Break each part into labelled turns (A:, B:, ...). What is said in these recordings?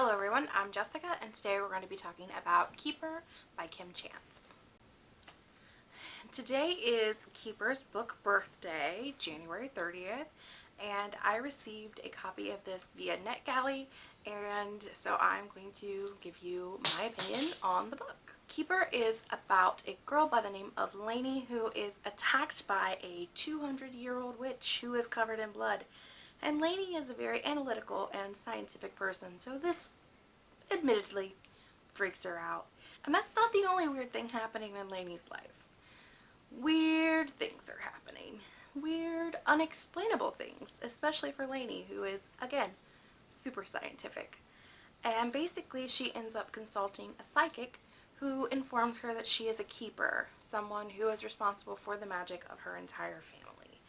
A: Hello everyone, I'm Jessica and today we're going to be talking about Keeper by Kim Chance. Today is Keeper's book birthday, January 30th, and I received a copy of this via NetGalley and so I'm going to give you my opinion on the book. Keeper is about a girl by the name of Lainey who is attacked by a 200 year old witch who is covered in blood and Lainey is a very analytical and scientific person, so this admittedly freaks her out. And that's not the only weird thing happening in Lainey's life. Weird things are happening. Weird, unexplainable things, especially for Lainey, who is, again, super scientific. And basically she ends up consulting a psychic who informs her that she is a keeper, someone who is responsible for the magic of her entire family.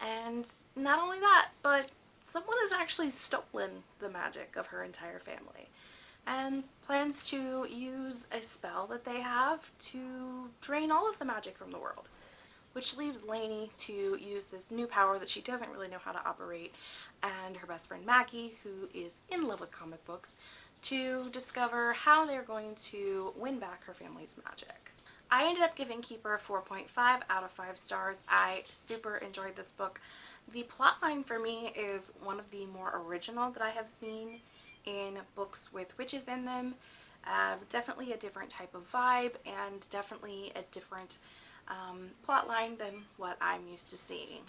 A: And not only that, but someone has actually stolen the magic of her entire family and plans to use a spell that they have to drain all of the magic from the world which leaves Lainey to use this new power that she doesn't really know how to operate and her best friend Maggie, who is in love with comic books, to discover how they're going to win back her family's magic. I ended up giving Keeper a 4.5 out of 5 stars. I super enjoyed this book. The plotline for me is one of the more original that I have seen in books with witches in them. Uh, definitely a different type of vibe and definitely a different um, plotline than what I'm used to seeing.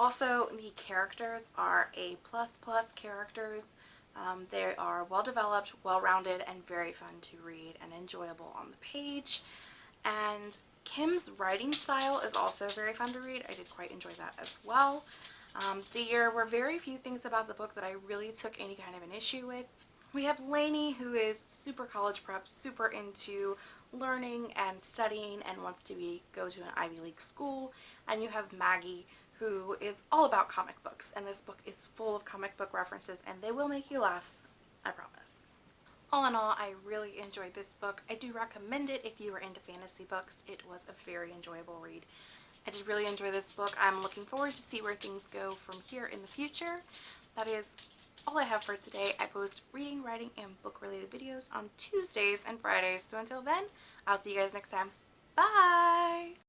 A: Also, the characters are A++ plus characters. Um, they are well developed, well rounded, and very fun to read and enjoyable on the page. And Kim's writing style is also very fun to read. I did quite enjoy that as well. Um, there were very few things about the book that I really took any kind of an issue with. We have Lainey who is super college prep, super into learning and studying and wants to be go to an Ivy League school. And you have Maggie who is all about comic books and this book is full of comic book references and they will make you laugh, I promise. All in all, I really enjoyed this book. I do recommend it if you are into fantasy books. It was a very enjoyable read. I did really enjoy this book. I'm looking forward to see where things go from here in the future. That is all I have for today. I post reading, writing, and book-related videos on Tuesdays and Fridays. So until then, I'll see you guys next time. Bye!